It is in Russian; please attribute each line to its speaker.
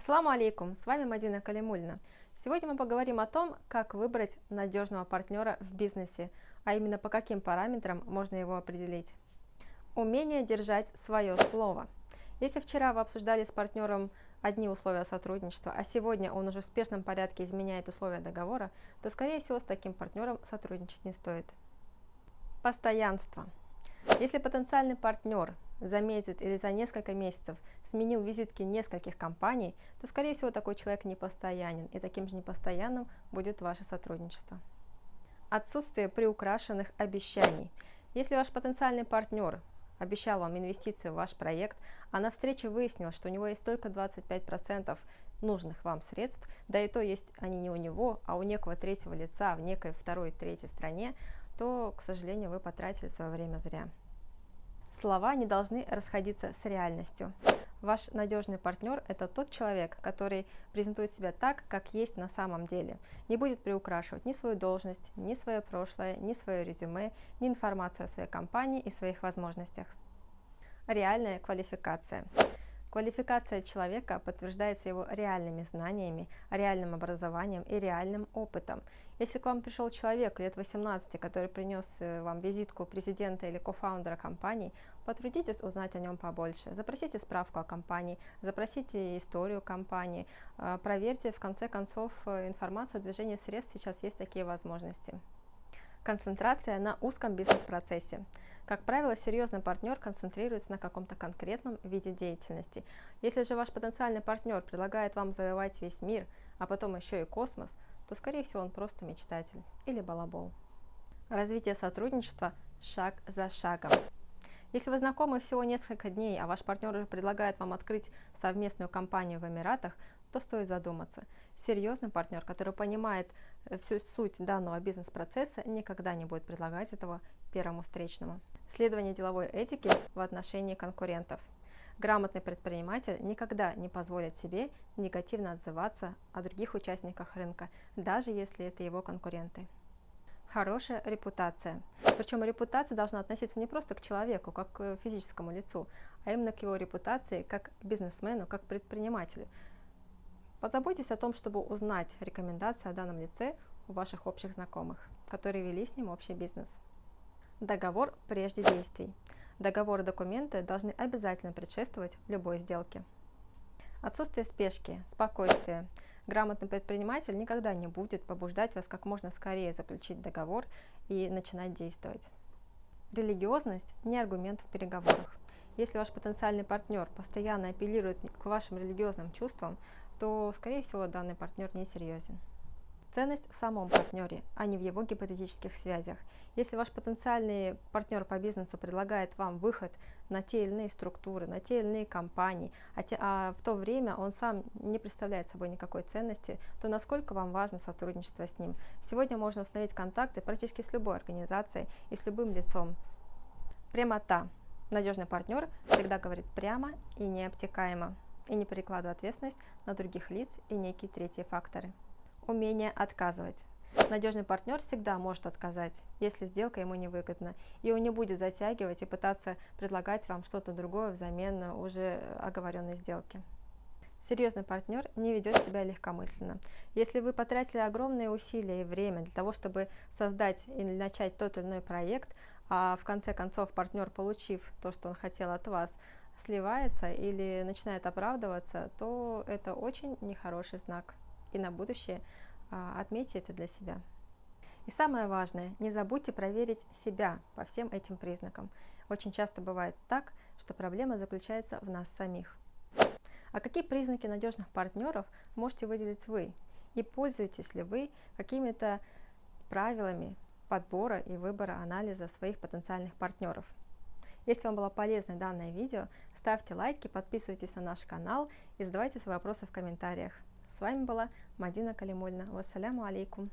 Speaker 1: Ассаламу алейкум, с вами Мадина Калимульна. Сегодня мы поговорим о том, как выбрать надежного партнера в бизнесе, а именно по каким параметрам можно его определить. Умение держать свое слово. Если вчера вы обсуждали с партнером одни условия сотрудничества, а сегодня он уже в спешном порядке изменяет условия договора, то, скорее всего, с таким партнером сотрудничать не стоит. Постоянство. Если потенциальный партнер за месяц или за несколько месяцев сменил визитки нескольких компаний, то, скорее всего, такой человек непостоянен, и таким же непостоянным будет ваше сотрудничество. Отсутствие приукрашенных обещаний. Если ваш потенциальный партнер обещал вам инвестиции в ваш проект, а на встрече выяснилось, что у него есть только 25% нужных вам средств, да и то есть они не у него, а у некого третьего лица в некой второй, третьей стране, то, к сожалению, вы потратили свое время зря. Слова не должны расходиться с реальностью. Ваш надежный партнер – это тот человек, который презентует себя так, как есть на самом деле. Не будет приукрашивать ни свою должность, ни свое прошлое, ни свое резюме, ни информацию о своей компании и своих возможностях. Реальная квалификация. Квалификация человека подтверждается его реальными знаниями, реальным образованием и реальным опытом. Если к вам пришел человек лет 18, который принес э, вам визитку президента или кофаундера компании, потрудитесь узнать о нем побольше. Запросите справку о компании, запросите историю компании, э, проверьте в конце концов э, информацию о движении средств, сейчас есть такие возможности. Концентрация на узком бизнес-процессе. Как правило, серьезный партнер концентрируется на каком-то конкретном виде деятельности. Если же ваш потенциальный партнер предлагает вам завоевать весь мир, а потом еще и космос, то, скорее всего, он просто мечтатель или балабол. Развитие сотрудничества шаг за шагом. Если вы знакомы всего несколько дней, а ваш партнер уже предлагает вам открыть совместную компанию в Эмиратах, то стоит задуматься. Серьезный партнер, который понимает э, всю суть данного бизнес-процесса, никогда не будет предлагать этого первому встречному. Следование деловой этики в отношении конкурентов. Грамотный предприниматель никогда не позволит себе негативно отзываться о других участниках рынка, даже если это его конкуренты. Хорошая репутация. Причем репутация должна относиться не просто к человеку, как к физическому лицу, а именно к его репутации как бизнесмену, как предпринимателю. Позаботьтесь о том, чтобы узнать рекомендации о данном лице у ваших общих знакомых, которые вели с ним общий бизнес. Договор прежде действий. Договор и документы должны обязательно предшествовать любой сделке. Отсутствие спешки, спокойствие. Грамотный предприниматель никогда не будет побуждать вас как можно скорее заключить договор и начинать действовать. Религиозность – не аргумент в переговорах. Если ваш потенциальный партнер постоянно апеллирует к вашим религиозным чувствам, то, скорее всего, данный партнер не серьезен. Ценность в самом партнере, а не в его гипотетических связях. Если ваш потенциальный партнер по бизнесу предлагает вам выход на те или иные структуры, на те или иные компании, а, те, а в то время он сам не представляет собой никакой ценности, то насколько вам важно сотрудничество с ним? Сегодня можно установить контакты практически с любой организацией и с любым лицом. Прямота. Надежный партнер всегда говорит прямо и необтекаемо, и не перекладывает ответственность на других лиц и некие третьи факторы. Умение отказывать. Надежный партнер всегда может отказать, если сделка ему невыгодна, и он не будет затягивать и пытаться предлагать вам что-то другое взамен уже оговоренной сделки. Серьезный партнер не ведет себя легкомысленно. Если вы потратили огромные усилия и время для того, чтобы создать или начать тот или иной проект, а в конце концов партнер, получив то, что он хотел от вас, сливается или начинает оправдываться, то это очень нехороший знак и на будущее а, отметьте это для себя. И самое важное, не забудьте проверить себя по всем этим признакам. Очень часто бывает так, что проблема заключается в нас самих. А какие признаки надежных партнеров можете выделить вы? И пользуетесь ли вы какими-то правилами подбора и выбора анализа своих потенциальных партнеров? Если вам было полезно данное видео, ставьте лайки, подписывайтесь на наш канал и задавайте свои вопросы в комментариях. С вами была Мадина Калимульна. Вассаляму алейкум.